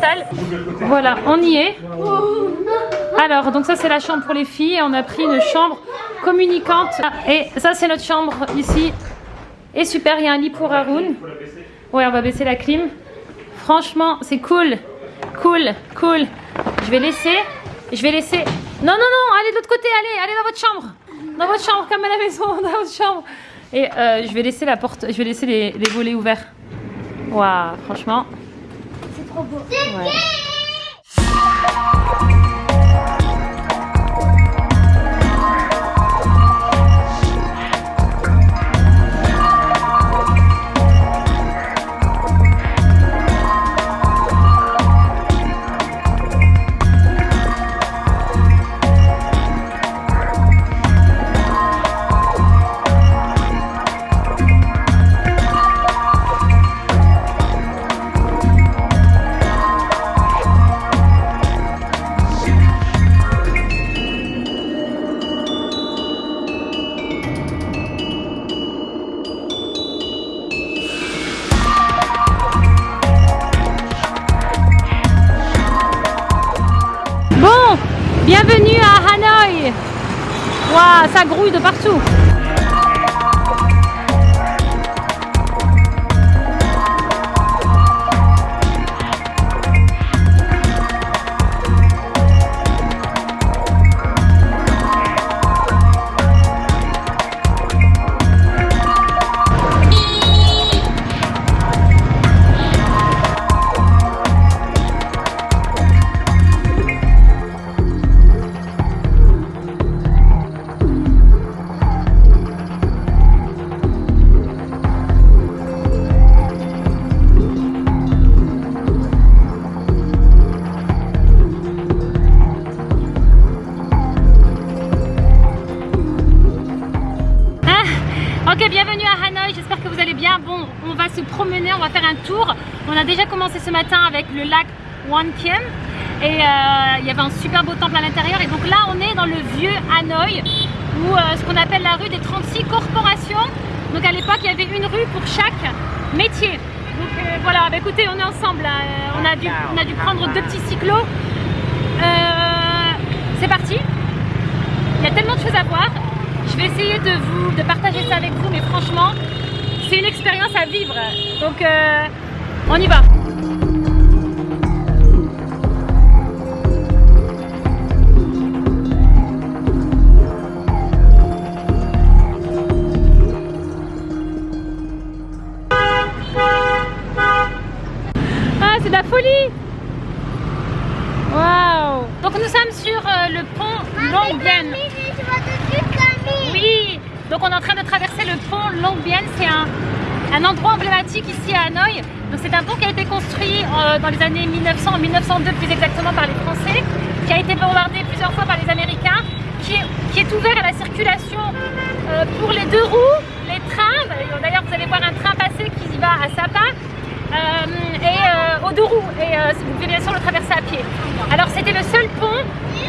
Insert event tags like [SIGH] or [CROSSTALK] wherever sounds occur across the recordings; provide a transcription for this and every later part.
salle. Voilà, on y est. Alors, donc ça c'est la chambre pour les filles. On a pris une chambre communicante. Et ça c'est notre chambre ici. Et super, il y a un lit pour Haroun. Ouais, on va baisser la clim. Franchement, c'est cool. Cool, cool. Je vais laisser. Je vais laisser. Non, non, non, allez de l'autre côté, allez, allez dans votre chambre. Dans votre chambre, comme à la maison, [LAUGHS] dans votre chambre. Et euh, je vais laisser la porte, je vais laisser les, les volets ouverts. Waouh, franchement. C'est trop beau. Bienvenue à Hanoï. Waouh, ça grouille de partout. Promener, on va faire un tour. On a déjà commencé ce matin avec le lac Wankiem et euh, il y avait un super beau temple à l'intérieur. Et donc là, on est dans le vieux Hanoï, ou euh, ce qu'on appelle la rue des 36 corporations. Donc à l'époque, il y avait une rue pour chaque métier. Donc euh, voilà, bah, écoutez, on est ensemble. Euh, on, a dû, on a dû prendre deux petits cyclos. C'est parti. Il y a tellement de choses à voir. Je vais essayer de vous de partager ça avec vous, mais franchement, expérience à vivre. Donc, euh, on y va. Ah, c'est de la folie Waouh Donc nous sommes sur euh, le pont Longbien. je vois dessus Camille. Oui, donc on est en train de traverser le pont Longbien. C'est un, un endroit emblématique ici à Hanoï. C'est un pont qui a été construit euh, dans les années 1900, 1902 plus exactement par les Français, qui a été bombardé plusieurs fois par les Américains, qui est, qui est ouvert à la circulation euh, pour les deux roues, les trains. D'ailleurs vous allez voir un train passer qui va à Sapa. euh, et euh, aux deux roues et euh, vous pouvez bien sûr le traverser à pied. Alors c'était le seul pont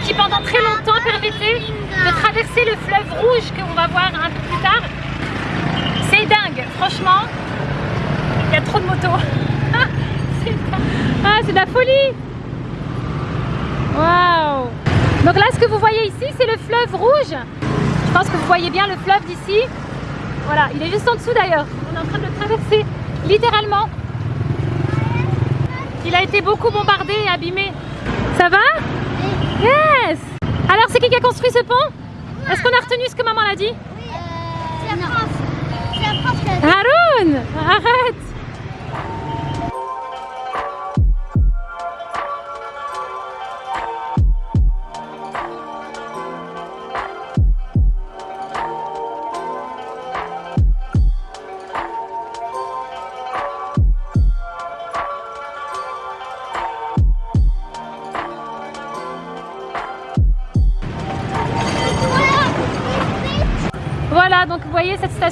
qui pendant très longtemps permettait de traverser le fleuve rouge qu'on va voir un peu plus tard. C'est dingue, franchement, [LAUGHS] ah, c'est de la folie Waouh Donc là ce que vous voyez ici c'est le fleuve rouge. Je pense que vous voyez bien le fleuve d'ici. Voilà, il est juste en dessous d'ailleurs. On est en train de le traverser littéralement. Il a été beaucoup bombardé et abîmé. Ça va? Yes Alors c'est qui qui a construit ce pont? Est-ce qu'on a retenu ce que maman a dit? C'est la France. C'est la France qui a dit. Haroun Arrête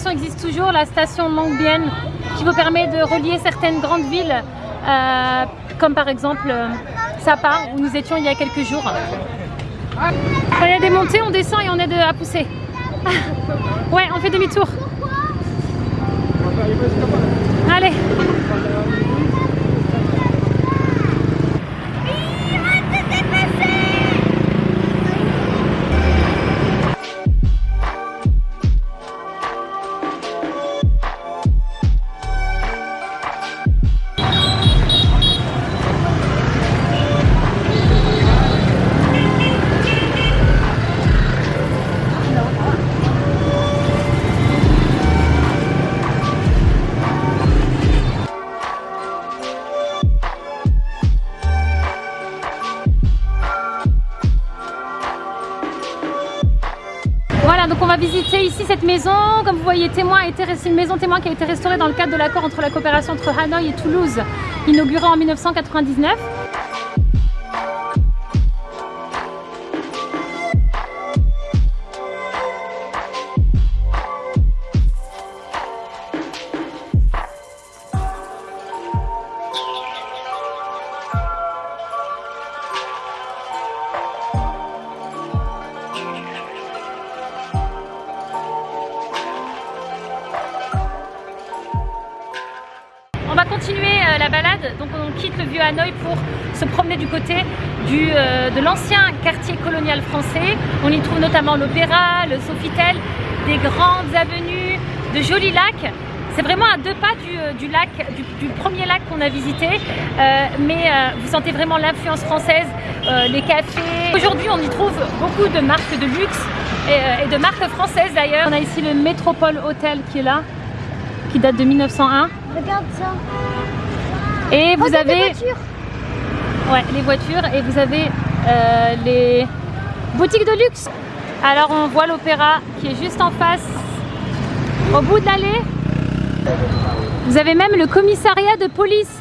existe toujours, la station Longbien, qui vous permet de relier certaines grandes villes, euh, comme par exemple euh, Sapa, où nous étions il y a quelques jours. Il y a des montées, on descend et on aide à pousser. [LAUGHS] Ouais, on fait demi-tour. Allez. Donc on va visiter ici cette maison. Comme vous voyez, témoin a été, c'est une maison témoin qui a été restaurée dans le cadre de l'accord entre la coopération entre Hanoï et Toulouse, inauguré en 1999. Donc on quitte le vieux Hanoï pour se promener du côté du, euh, de l'ancien quartier colonial français. On y trouve notamment l'Opéra, le Sofitel, des grandes avenues, de jolis lacs. C'est vraiment à deux pas du, euh, du lac, du, premier lac qu'on a visité, euh, mais vous sentez vraiment l'influence française, les cafés. Aujourd'hui, on y trouve beaucoup de marques de luxe et, et de marques françaises d'ailleurs. On a ici le Métropole Hotel qui est là, qui date de 1901. Regarde ça. Et vous Regarde les avez voitures. ouais, les voitures et vous avez euh, les boutiques de luxe. Alors on voit l'opéra qui est juste en face, au bout de l'allée. Vous avez même le commissariat de police.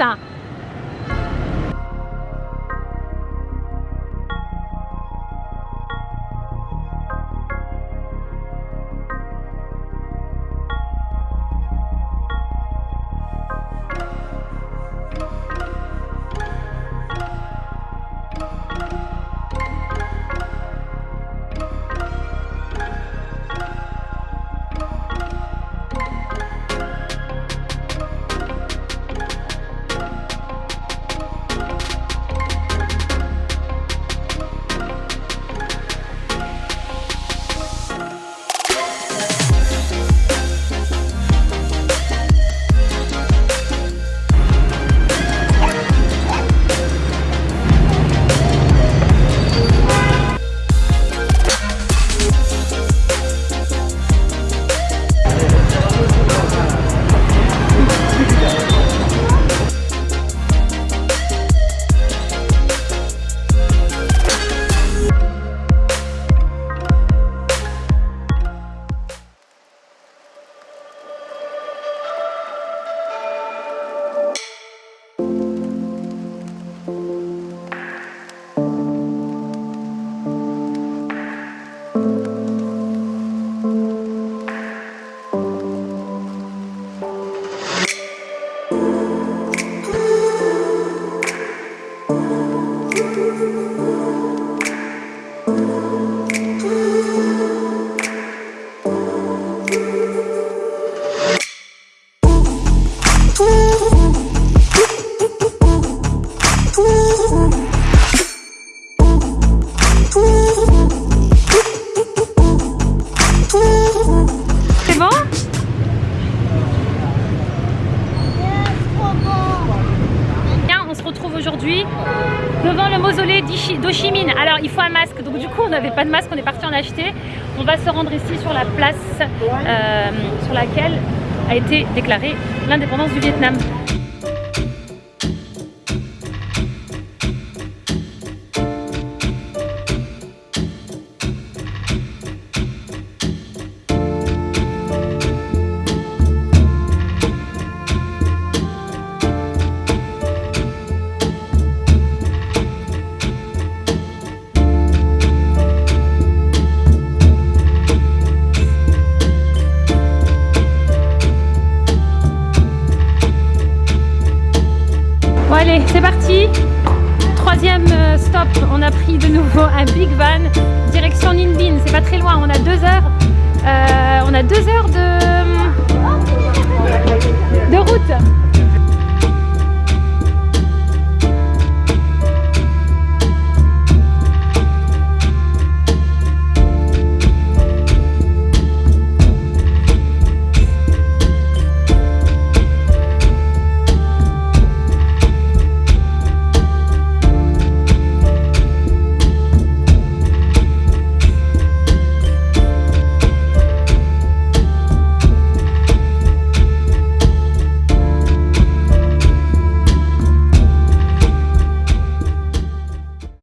C'est Alors, il faut un masque, donc du coup, on n'avait pas de masque, on est parti en acheter. On va se rendre ici sur la place euh, sur laquelle a été déclarée l'indépendance du Vietnam. On a pris de nouveau un big van direction Ninh Binh. C'est pas très loin, on a deux heures. euh, on a deux heures de